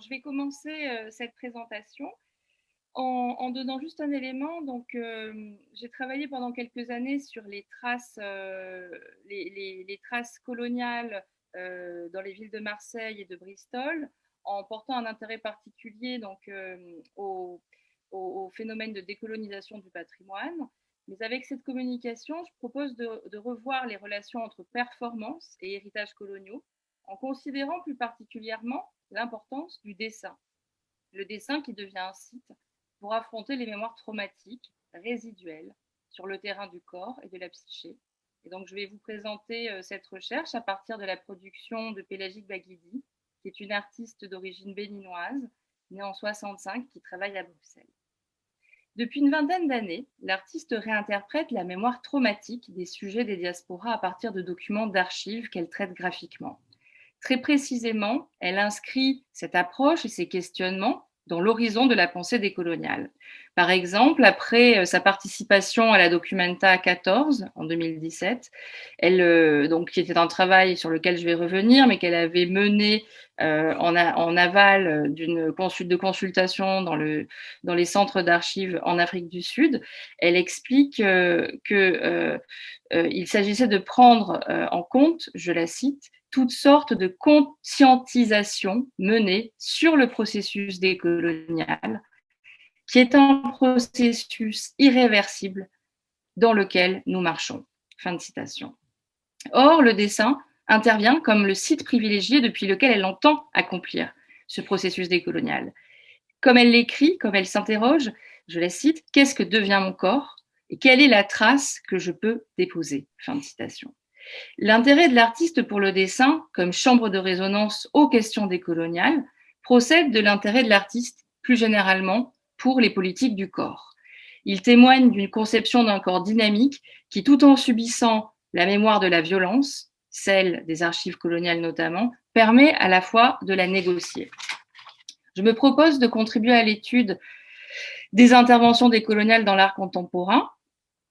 Je vais commencer cette présentation en, donnant juste un élément. Donc, j'ai travaillé pendant quelques années sur les traces, traces coloniales dans les villes de Marseille et de Bristol, en portant un intérêt particulier donc, au, phénomène de décolonisation du patrimoine. Mais avec cette communication, je propose de, revoir les relations entre performance et héritage coloniaux, en considérant plus particulièrement l'importance du dessin. Le dessin qui devient un site pour affronter les mémoires traumatiques résiduelles sur le terrain du corps et de la psyché. Et donc, je vais vous présenter euh, cette recherche à partir de la production de Pélagique Baguidi, qui est une artiste d'origine béninoise, née en 65, qui travaille à Bruxelles. Depuis une vingtaine d'années, l'artiste réinterprète la mémoire traumatique des sujets des diasporas à partir de documents d'archives qu'elle traite graphiquement. Très précisément, elle inscrit cette approche et ces questionnements dans l'horizon de la pensée décoloniale. Par exemple, après euh, sa participation à la Documenta 14 en 2017, elle, euh, donc, qui était un travail sur lequel je vais revenir, mais qu'elle avait mené euh, en, aval d'une de consultation dans les centres d'archives en Afrique du Sud, elle explique qu'il s'agissait de prendre en compte, je la cite, toutes sortes de conscientisation menées sur le processus décolonial, qui est un processus irréversible dans lequel nous marchons. Fin de citation. Or, le dessin intervient comme le site privilégié depuis lequel elle entend accomplir ce processus décolonial. Comme elle l'écrit, comme elle s'interroge, je la cite, Qu'est-ce que devient mon corps et quelle est la trace que je peux déposer? Fin de citation. L'intérêt de l'artiste pour le dessin, comme chambre de résonance aux questions décoloniales, procède de l'intérêt de l'artiste plus généralement pour les politiques du corps. Il témoigne d'une conception d'un corps dynamique qui, tout en subissant la mémoire de la violence, celle des archives coloniales notamment, permet à la fois de la négocier. Je me propose de contribuer à l'étude des interventions décoloniales dans l'art contemporain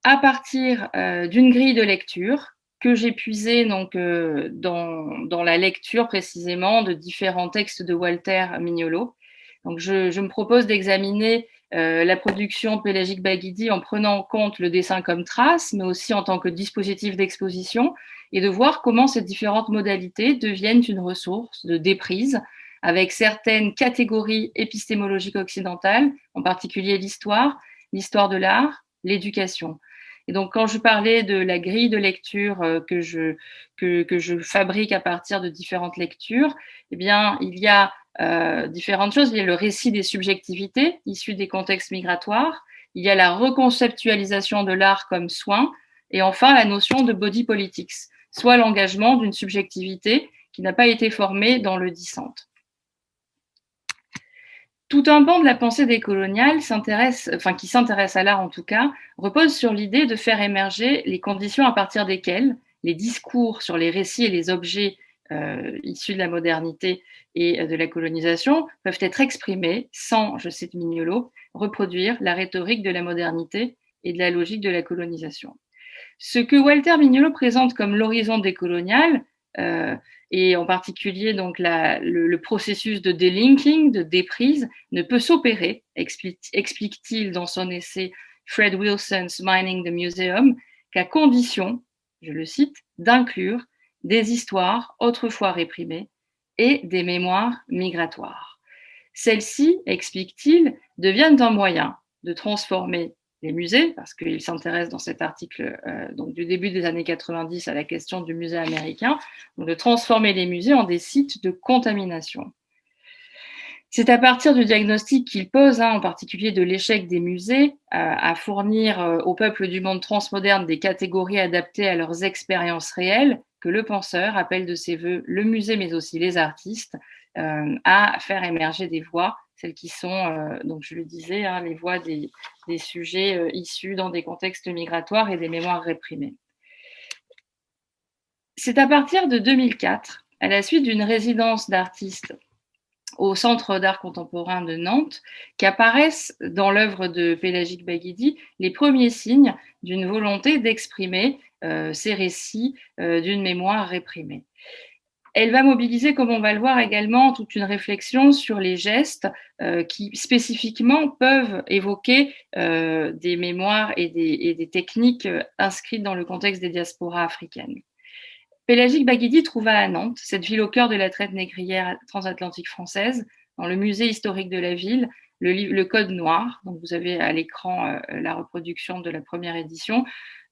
à partir euh, d'une grille de lecture que j'ai puisé donc, euh, dans, la lecture précisément de différents textes de Walter Mignolo. Donc, je, je me propose d'examiner euh, la production pélagique Baguidi en prenant en compte le dessin comme trace, mais aussi en tant que dispositif d'exposition, et de voir comment ces différentes modalités deviennent une ressource de déprise avec certaines catégories épistémologiques occidentales, en particulier l'histoire, l'histoire de l'art, l'éducation. Et donc, quand je parlais de la grille de lecture euh, que je, que, je fabrique à partir de différentes lectures, eh bien, il y a euh, différentes choses. Il y a le récit des subjectivités issues des contextes migratoires. Il y a la reconceptualisation de l'art comme soin. Et enfin, la notion de body politics, soit l'engagement d'une subjectivité qui n'a pas été formée dans le dissente. Tout un pan de la pensée décoloniale s'intéresse, enfin qui s'intéresse à l'art en tout cas, repose sur l'idée de faire émerger les conditions à partir desquelles les discours sur les récits et les objets euh, issus de la modernité et euh, de la colonisation peuvent être exprimés sans, je cite Mignolo, reproduire la rhétorique de la modernité et de la logique de la colonisation. Ce que Walter Mignolo présente comme l'horizon décolonial, euh, et en particulier donc le, processus de delinking, de déprise, ne peut s'opérer, explique-t-il dans son essai Fred Wilson's Mining the Museum, qu'à condition, je le cite, d'inclure des histoires autrefois réprimées et des mémoires migratoires. Celles-ci, explique-t-il, deviennent un moyen de transformer les musées, parce qu'il s'intéresse dans cet article euh, du début des années 90 à la question du musée américain, de transformer les musées en des sites de contamination. C'est à partir du diagnostic qu'il pose, hein, en particulier de l'échec des musées, euh, à fournir euh, au peuple du monde transmoderne des catégories adaptées à leurs expériences réelles, que le penseur appelle de ses voeux le musée, mais aussi les artistes, à faire émerger des voix celles qui sont, euh, donc je le disais, hein, les voix des, sujets euh, issus dans des contextes migratoires et des mémoires réprimées. C'est à partir de 2004, à la suite d'une résidence d'artistes au Centre d'art contemporain de Nantes, qu'apparaissent dans l'œuvre de Pélagique Baguidi les premiers signes d'une volonté d'exprimer euh, ces récits d'une mémoire réprimée. Elle va mobiliser, comme on va le voir également, toute une réflexion sur les gestes euh, qui spécifiquement peuvent évoquer euh, des mémoires et des, techniques euh, inscrites dans le contexte des diasporas africaines. Pélagique Baguidi trouva à Nantes, cette ville au cœur de la traite négrière transatlantique française, dans le musée historique de la ville, le, le Code noir. Donc vous avez à l'écran la reproduction de la première édition,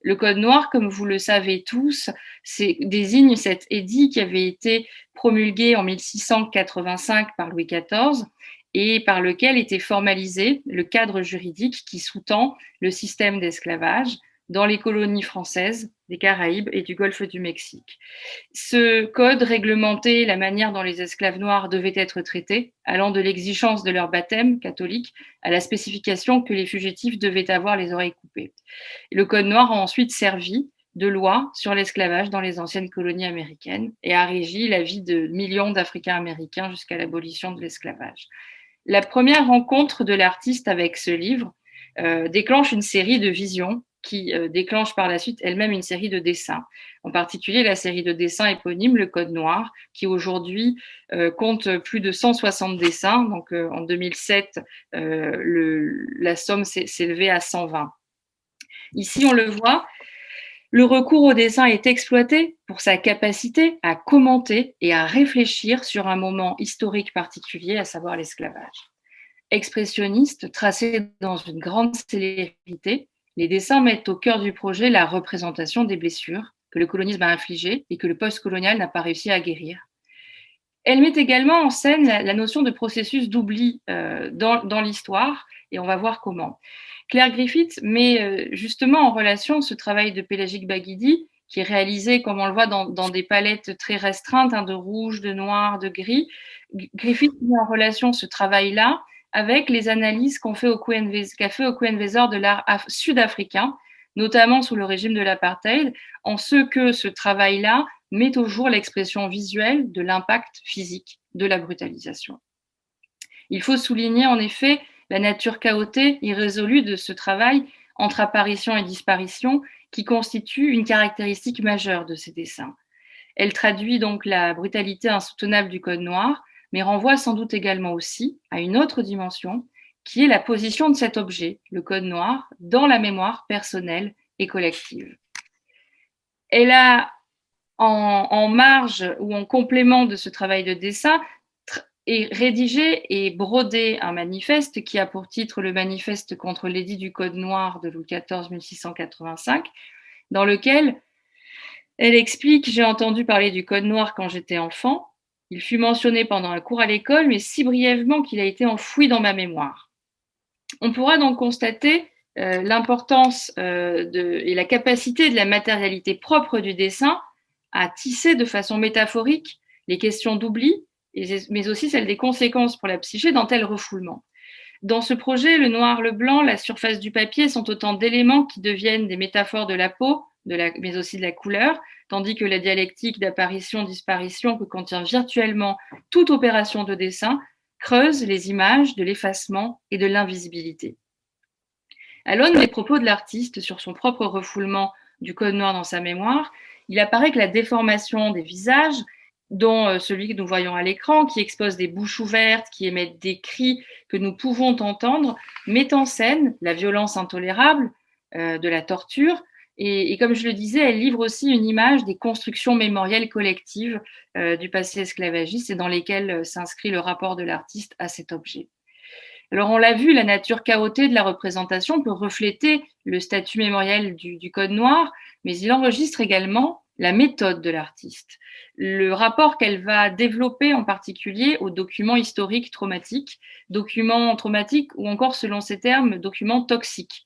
le Code noir, comme vous le savez tous, désigne cet édit qui avait été promulgué en 1685 par Louis XIV et par lequel était formalisé le cadre juridique qui sous-tend le système d'esclavage dans les colonies françaises Caraïbes et du Golfe du Mexique. Ce code réglementait la manière dont les esclaves noirs devaient être traités, allant de l'exigence de leur baptême catholique à la spécification que les fugitifs devaient avoir les oreilles coupées. Le code noir a ensuite servi de loi sur l'esclavage dans les anciennes colonies américaines et a régi la vie de millions d'Africains américains jusqu'à l'abolition de l'esclavage. La première rencontre de l'artiste avec ce livre euh, déclenche une série de visions qui euh, déclenche par la suite elle-même une série de dessins. En particulier la série de dessins éponyme Le Code Noir, qui aujourd'hui euh, compte plus de 160 dessins. Donc euh, en 2007, le, la somme s'est élevée à 120. Ici, on le voit, le recours au dessin est exploité pour sa capacité à commenter et à réfléchir sur un moment historique particulier, à savoir l'esclavage. Expressionniste, tracé dans une grande célérité, les dessins mettent au cœur du projet la représentation des blessures que le colonisme a infligées et que le post-colonial n'a pas réussi à guérir. Elle met également en scène la, notion de processus d'oubli euh, dans, l'histoire, et on va voir comment. Claire Griffith met euh, justement en relation ce travail de Pélagique Baguidi, qui est réalisé, comme on le voit, dans, des palettes très restreintes, hein, de rouge, de noir, de gris. Griffith met en relation ce travail-là avec les analyses qu'a fait au Weser de l'art sud-africain, notamment sous le régime de l'apartheid, en ce que ce travail-là met au jour l'expression visuelle de l'impact physique de la brutalisation. Il faut souligner en effet la nature chaotique, irrésolue de ce travail entre apparition et disparition qui constitue une caractéristique majeure de ces dessins. Elle traduit donc la brutalité insoutenable du Code noir, mais renvoie sans doute également aussi à une autre dimension, qui est la position de cet objet, le code noir, dans la mémoire personnelle et collective. Elle a, en, marge ou en complément de ce travail de dessin, rédigé et brodé un manifeste qui a pour titre le manifeste contre l'édit du Code noir de Louis XIV 1685, dans lequel elle explique J'ai entendu parler du Code noir quand j'étais enfant. Il fut mentionné pendant un cours à l'école, mais si brièvement qu'il a été enfoui dans ma mémoire. On pourra donc constater euh, l'importance euh, et la capacité de la matérialité propre du dessin à tisser de façon métaphorique les questions d'oubli, mais aussi celles des conséquences pour la psyché d'un tel refoulement. Dans ce projet, le noir, le blanc, la surface du papier sont autant d'éléments qui deviennent des métaphores de la peau, mais aussi de la couleur, tandis que la dialectique d'apparition-disparition que contient virtuellement toute opération de dessin creuse les images de l'effacement et de l'invisibilité. À l'aune des propos de l'artiste sur son propre refoulement du code noir dans sa mémoire, il apparaît que la déformation des visages, dont euh, celui que nous voyons à l'écran, qui expose des bouches ouvertes, qui émettent des cris que nous pouvons entendre, met en scène la violence intolérable euh, de la torture, et, comme je le disais, elle livre aussi une image des constructions mémorielles collectives euh, du passé esclavagiste et dans lesquelles euh, s'inscrit le rapport de l'artiste à cet objet. Alors on l'a vu, la nature chaotique de la représentation peut refléter le statut mémoriel du, Code noir, mais il enregistre également la méthode de l'artiste, le rapport qu'elle va développer en particulier aux documents historiques traumatiques, documents traumatiques ou encore, selon ses termes, documents toxiques.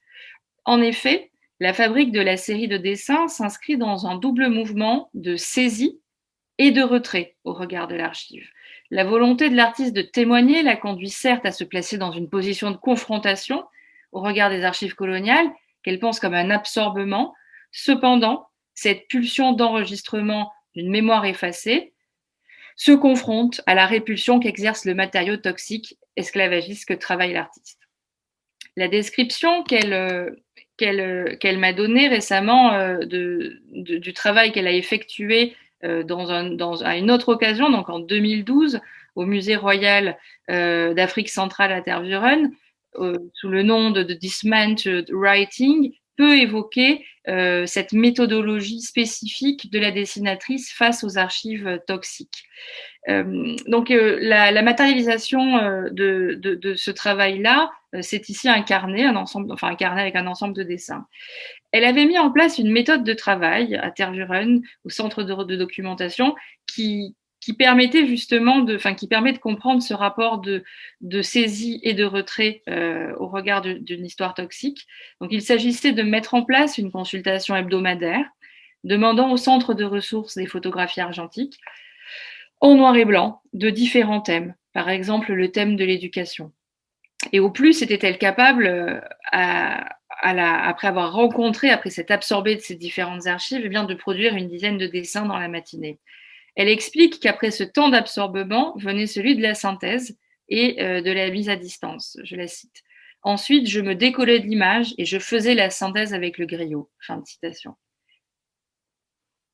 En effet, la fabrique de la série de dessins s'inscrit dans un double mouvement de saisie et de retrait au regard de l'archive. La volonté de l'artiste de témoigner la conduit certes à se placer dans une position de confrontation au regard des archives coloniales, qu'elle pense comme un absorbement. Cependant, cette pulsion d'enregistrement d'une mémoire effacée se confronte à la répulsion qu'exerce le matériau toxique esclavagiste que travaille l'artiste. La description qu'elle euh, qu'elle qu'elle m'a donné récemment euh, de, du travail qu'elle a effectué dans un, dans, à une autre occasion, donc en 2012, au Musée royal d'Afrique centrale à Tervuren, sous le nom de, de Dismantled Writing, peut évoquer euh, cette méthodologie spécifique de la dessinatrice face aux archives toxiques. Euh, donc euh, la, matérialisation de, ce travail-là, c'est ici un carnet, un ensemble, enfin un carnet avec un ensemble de dessins. Elle avait mis en place une méthode de travail à Tervuren, au centre de documentation, qui, qui permettait justement de, enfin, qui permet de comprendre ce rapport de, de saisie et de retrait euh, au regard d'une histoire toxique. Donc, il s'agissait de mettre en place une consultation hebdomadaire, demandant au centre de ressources des photographies argentiques en noir et blanc de différents thèmes, par exemple le thème de l'éducation. Et au plus, était-elle capable, euh, à, la, après avoir rencontré, après s'être absorbée de ces différentes archives, eh bien, de produire une dizaine de dessins dans la matinée. Elle explique qu'après ce temps d'absorbement venait celui de la synthèse et euh, de la mise à distance. Je la cite. Ensuite, je me décollais de l'image et je faisais la synthèse avec le griot. Fin de citation.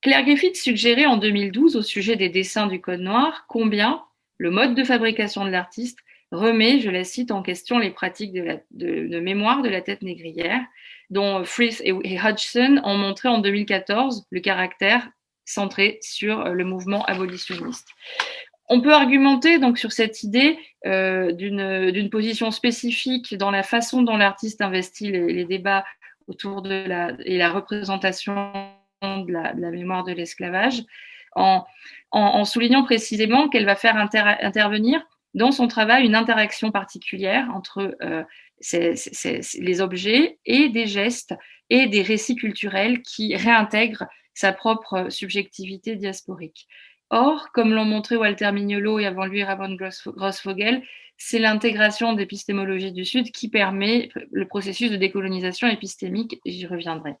Claire Griffith suggérait en 2012 au sujet des dessins du Code noir combien le mode de fabrication de l'artiste remet, je la cite, en question les pratiques de, mémoire de la tête négrière, dont Frith et Hodgson ont montré en 2014 le caractère centré sur euh, le mouvement abolitionniste. On peut argumenter donc sur cette idée euh, d'une position spécifique dans la façon dont l'artiste investit les, débats autour de la, et la représentation de la, mémoire de l'esclavage, en, en, soulignant précisément qu'elle va faire inter intervenir dans son travail une interaction particulière entre euh, les objets et des gestes et des récits culturels qui réintègrent sa propre subjectivité diasporique. Or, comme l'ont montré Walter Mignolo et avant lui Ramon Grossfogel, c'est l'intégration d'épistémologie du Sud qui permet le processus de décolonisation épistémique, j'y reviendrai.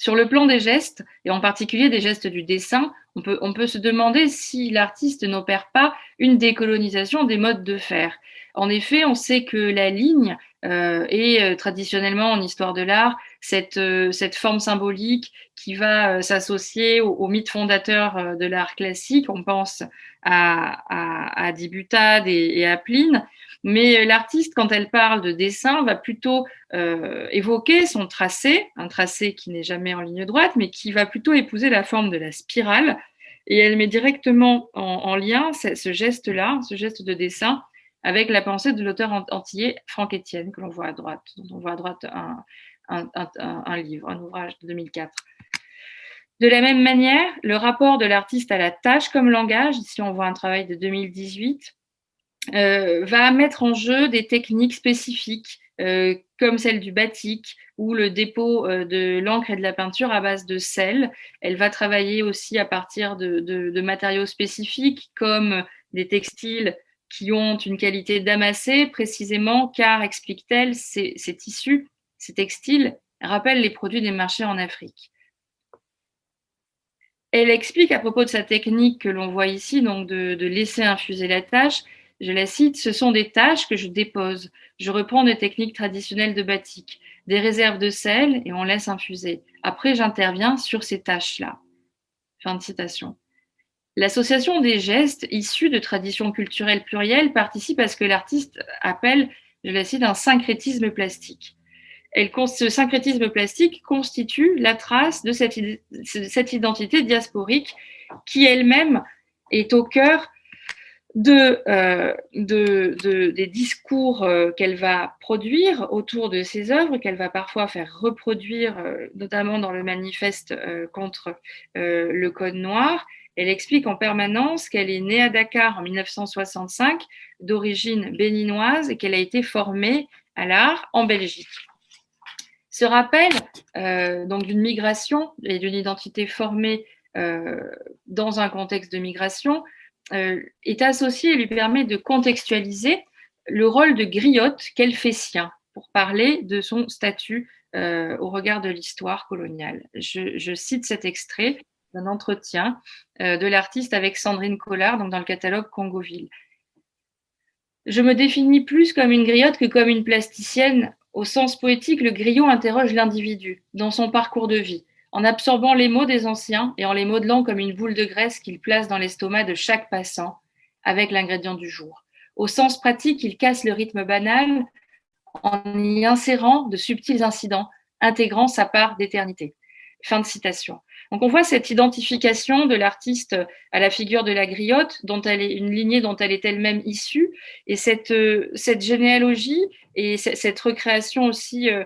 Sur le plan des gestes, et en particulier des gestes du dessin, on peut, on peut se demander si l'artiste n'opère pas une décolonisation des modes de faire. En effet, on sait que la ligne euh, est euh, traditionnellement en histoire de l'art cette, euh, forme symbolique qui va s'associer au, mythe fondateur de l'art classique. On pense à, à, Dibutade et à Pline. Mais l'artiste, quand elle parle de dessin, va plutôt euh, évoquer son tracé, un tracé qui n'est jamais en ligne droite, mais qui va plutôt épouser la forme de la spirale. Et elle met directement en, en lien ce, geste-là, ce geste de dessin, avec la pensée de l'auteur antillais Franck Etienne, que l'on voit à droite, on voit à droite un, un, livre, un ouvrage de 2004. De la même manière, le rapport de l'artiste à la tâche comme langage, ici on voit un travail de 2018, euh, va mettre en jeu des techniques spécifiques euh, comme celle du batik ou le dépôt euh, de l'encre et de la peinture à base de sel. Elle va travailler aussi à partir de matériaux spécifiques comme des textiles qui ont une qualité damassée précisément car, explique-t-elle, ces, ces tissus, ces textiles rappellent les produits des marchés en Afrique. Elle explique à propos de sa technique que l'on voit ici, donc de, de laisser infuser la tâche, je la cite, ce sont des tâches que je dépose. Je reprends des techniques traditionnelles de batik, des réserves de sel et on laisse infuser. Après, j'interviens sur ces tâches-là. Fin de citation. L'association des gestes issus de traditions culturelles plurielles participe à ce que l'artiste appelle, je la cite, un syncrétisme plastique. Ce syncrétisme plastique constitue la trace de cette identité diasporique qui elle-même est au cœur de, euh, de, de, des discours euh, qu'elle va produire autour de ses œuvres, qu'elle va parfois faire reproduire, euh, notamment dans le manifeste contre le Code noir. Elle explique en permanence qu'elle est née à Dakar en 1965, d'origine béninoise, et qu'elle a été formée à l'art en Belgique. Ce rappel donc d'une migration et d'une identité formée dans un contexte de migration est associé et lui permet de contextualiser le rôle de griotte qu'elle fait sien pour parler de son statut euh, au regard de l'histoire coloniale. Je, cite cet extrait d'un entretien euh, de l'artiste avec Sandrine Collard donc dans le catalogue Congoville. Je me définis plus comme une griotte que comme une plasticienne. Au sens poétique, le griot interroge l'individu dans son parcours de vie en absorbant les mots des anciens et en les modelant comme une boule de graisse qu'il place dans l'estomac de chaque passant avec l'ingrédient du jour. Au sens pratique, il casse le rythme banal en y insérant de subtils incidents, intégrant sa part d'éternité. Fin de citation. Donc on voit cette identification de l'artiste à la figure de la griotte, dont elle est une lignée dont elle est elle-même issue, et cette, euh, cette généalogie et cette recréation aussi euh,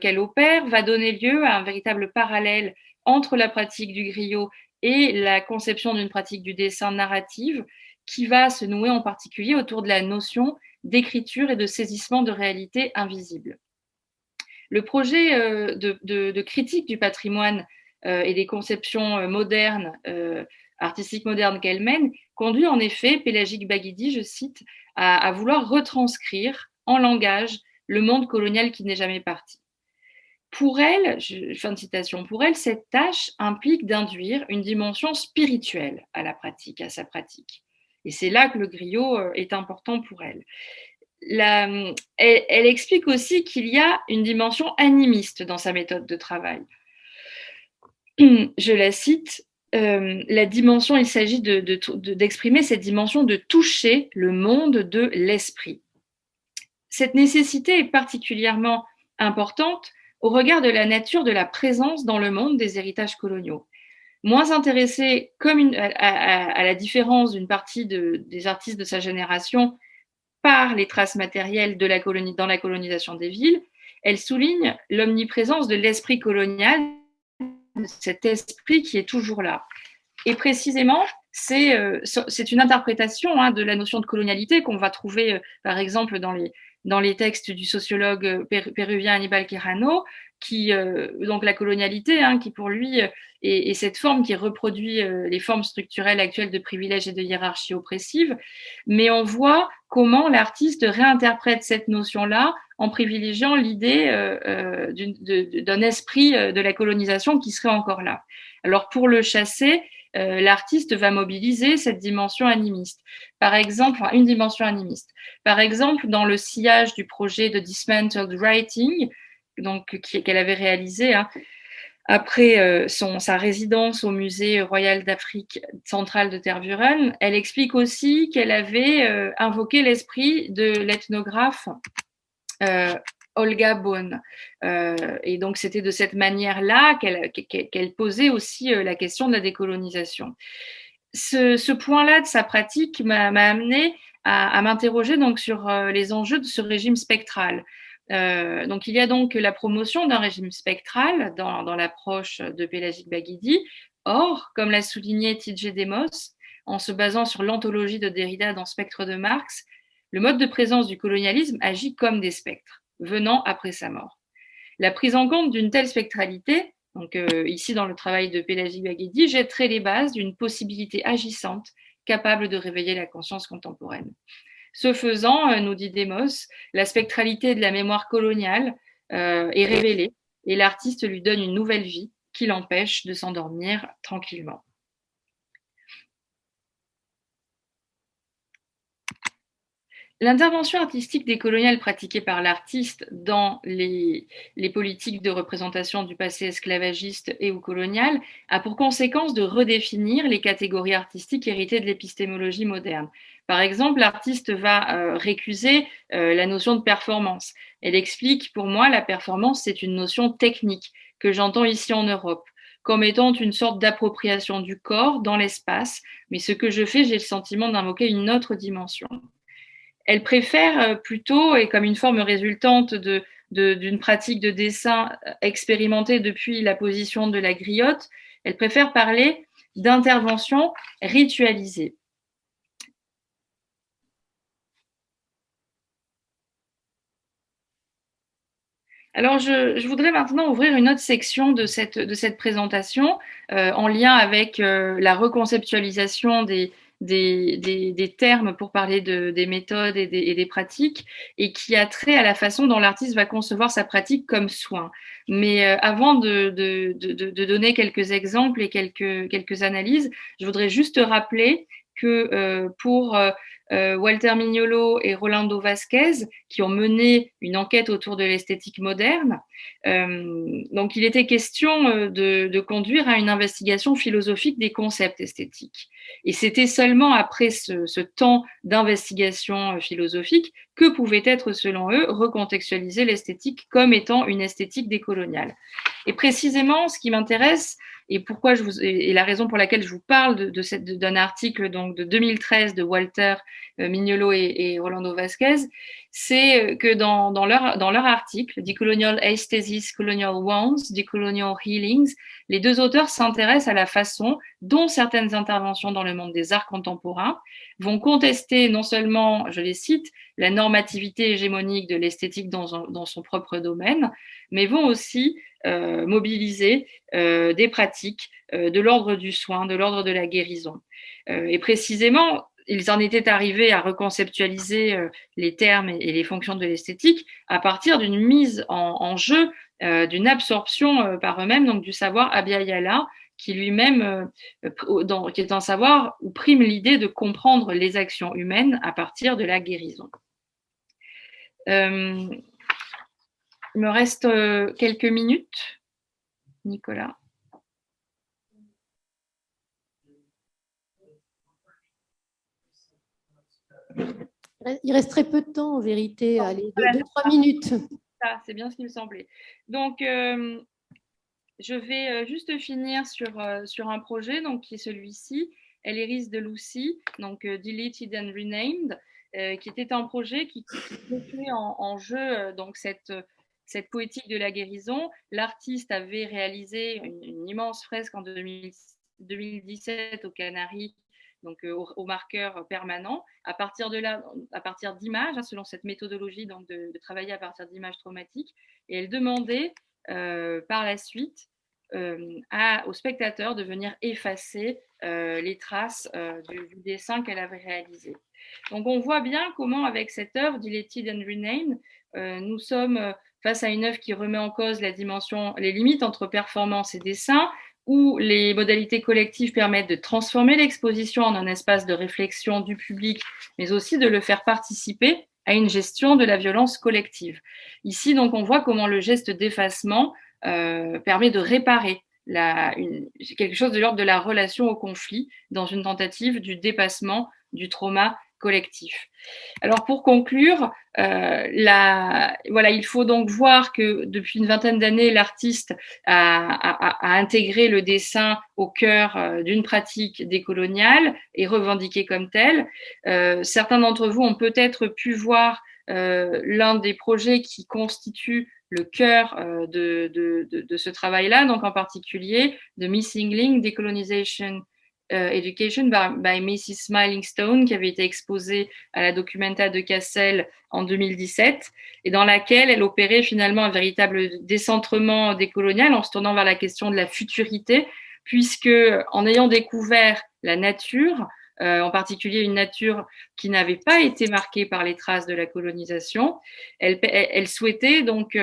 qu'elle opère va donner lieu à un véritable parallèle entre la pratique du griot et la conception d'une pratique du dessin narrative qui va se nouer en particulier autour de la notion d'écriture et de saisissement de réalité invisible. Le projet euh, de, critique du patrimoine euh, et des conceptions euh, modernes, artistiques modernes qu'elle mène, conduit en effet Pélagique Baguidi, je cite, à, vouloir retranscrire en langage le monde colonial qui n'est jamais parti. Pour elle, fin de citation, pour elle, cette tâche implique d'induire une dimension spirituelle à la pratique, à sa pratique. Et c'est là que le griot est important pour elle elle, explique aussi qu'il y a une dimension animiste dans sa méthode de travail. Je la cite, euh, la dimension, il s'agit d'exprimer cette dimension de toucher le monde de l'esprit. Cette nécessité est particulièrement importante au regard de la nature de la présence dans le monde des héritages coloniaux. Moins intéressée comme à, la différence d'une partie des artistes de sa génération par les traces matérielles de la colonie, dans la colonisation des villes, elle souligne l'omniprésence de l'esprit colonial, cet esprit qui est toujours là. Et précisément, c'est euh, une interprétation hein, de la notion de colonialité qu'on va trouver, euh, par exemple, dans les, dans les textes du sociologue péruvien Anibal Quirano, qui, euh, donc la colonialité, hein, qui pour lui est, cette forme qui reproduit euh, les formes structurelles actuelles de privilèges et de hiérarchie oppressive, mais on voit comment l'artiste réinterprète cette notion-là en privilégiant l'idée euh, d'un esprit de la colonisation qui serait encore là. Alors pour le chasser, l'artiste va mobiliser cette dimension animiste. Par exemple, une dimension animiste. Par exemple, dans le sillage du projet de Dismantled Writing, donc qu'elle avait réalisé hein, après euh, sa résidence au musée royal d'Afrique centrale de Tervuren, elle explique aussi qu'elle avait euh, invoqué l'esprit de l'ethnographe euh, Olga Bonn. et donc c'était de cette manière-là qu'elle posait aussi la question de la décolonisation. Ce, ce point-là de sa pratique m'a amené à, à m'interroger donc sur les enjeux de ce régime spectral. Euh, donc, il y a donc la promotion d'un régime spectral dans, l'approche de Pélagique Baguidi. Or, comme l'a souligné T.J. Demos, en se basant sur l'anthologie de Derrida dans Spectre de Marx, le mode de présence du colonialisme agit comme des spectres, venant après sa mort. La prise en compte d'une telle spectralité, donc euh, ici dans le travail de Pélagique Baguidi, jetterait les bases d'une possibilité agissante capable de réveiller la conscience contemporaine. Ce faisant, euh, nous dit Demos, la spectralité de la mémoire coloniale euh, est révélée et l'artiste lui donne une nouvelle vie qui l'empêche de s'endormir tranquillement. L'intervention artistique décoloniale pratiquée par l'artiste dans les, politiques de représentation du passé esclavagiste et ou colonial a pour conséquence de redéfinir les catégories artistiques héritées de l'épistémologie moderne. Par exemple, l'artiste va euh, récuser euh, la notion de performance. Elle explique, pour moi, la performance, c'est une notion technique que j'entends ici en Europe comme étant une sorte d'appropriation du corps dans l'espace, mais ce que je fais, j'ai le sentiment d'invoquer une autre dimension elle préfère euh, plutôt, et comme une forme résultante d'une pratique de dessin euh, expérimentée depuis la position de la griotte, elle préfère parler d'intervention ritualisée. Alors, je, voudrais maintenant ouvrir une autre section de cette, de cette présentation euh, en lien avec la reconceptualisation des, des, termes pour parler de, des méthodes et des, pratiques et qui a trait à la façon dont l'artiste va concevoir sa pratique comme soin. Mais euh, avant de, de, donner quelques exemples et quelques, quelques analyses, je voudrais juste rappeler que euh, pour euh, Walter Mignolo et Rolando Vasquez, qui ont mené une enquête autour de l'esthétique moderne. Donc, il était question de, conduire à une investigation philosophique des concepts esthétiques. Et c'était seulement après ce, temps d'investigation philosophique que pouvait être, selon eux, recontextualiser l'esthétique comme étant une esthétique décoloniale. Et précisément, ce qui m'intéresse, et pourquoi je vous et la raison pour laquelle je vous parle de, de d'un article donc de 2013 de Walter euh, Mignolo et, et Rolando Vasquez, c'est que dans, leur, article, Decolonial Aesthesis, Colonial Wounds, Decolonial Healings, les deux auteurs s'intéressent à la façon dont certaines interventions dans le monde des arts contemporains vont contester non seulement, je les cite, la normativité hégémonique de l'esthétique dans, son propre domaine, mais vont aussi euh, mobiliser euh, des pratiques euh, de l'ordre du soin, de l'ordre de la guérison. et précisément, ils en étaient arrivés à reconceptualiser les termes et les fonctions de l'esthétique à partir d'une mise en, jeu, d'une absorption par eux-mêmes, donc du savoir Abhyayala, qui lui-même, qui est un savoir où prime l'idée de comprendre les actions humaines à partir de la guérison. Il me reste euh, quelques minutes. Nicolas. Il reste très peu de temps en vérité, allez, deux, trois minutes. C'est bien ce qui me semblait. Donc, euh, je vais euh, juste finir sur, sur un projet donc, qui est celui-ci, Eléris de Lucy, donc Deleted and Renamed, qui était un projet qui, mettait en, en, jeu donc, cette cette poétique de la guérison. L'artiste avait réalisé une, immense fresque en 2017 aux Canaries, donc euh, au, marqueur permanent. À partir de là, à partir d'images, hein, selon cette méthodologie donc de, travailler à partir d'images traumatiques, et elle demandait euh, par la suite euh, à, au spectateur de venir effacer les traces du, du, dessin qu'elle avait réalisé. Donc on voit bien comment avec cette œuvre, Dilated and Renamed, nous sommes face à une œuvre qui remet en cause la dimension, les limites entre performance et dessin, où les modalités collectives permettent de transformer l'exposition en un espace de réflexion du public, mais aussi de le faire participer à une gestion de la violence collective. Ici, donc, on voit comment le geste d'effacement euh, permet de réparer quelque chose de l'ordre de la relation au conflit dans une tentative du dépassement du trauma collectif. Alors pour conclure, euh, voilà, il faut donc voir que depuis une vingtaine d'années, l'artiste a, intégré le dessin au cœur euh, d'une pratique décoloniale et revendiqué comme telle. Euh, certains d'entre vous ont peut-être pu voir l'un des projets qui constitue le cœur de, de, de, de, ce travail-là, donc en particulier The Missing Link Decolonization euh, Education by, Mrs. Smiling Stone, qui avait été exposée à la Documenta de Cassel en 2017, et dans laquelle elle opérait finalement un véritable décentrement décolonial en se tournant vers la question de la futurité, puisque en ayant découvert la nature, euh, en particulier une nature qui n'avait pas été marquée par les traces de la colonisation, elle, souhaitait donc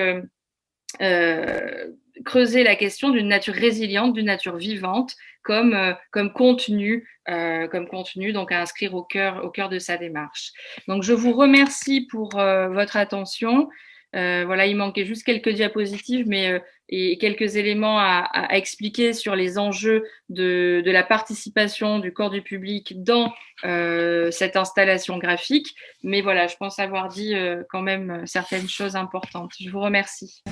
euh creuser la question d'une nature résiliente, d'une nature vivante, comme, euh, comme contenu, euh, comme contenu, donc à inscrire au cœur, au cœur de sa démarche. Donc je vous remercie pour euh, votre attention. voilà, il manquait juste quelques diapositives, mais et quelques éléments à, à, expliquer sur les enjeux de, de, la participation du corps du public dans cette installation graphique. Mais voilà, je pense avoir dit quand même certaines choses importantes. Je vous remercie.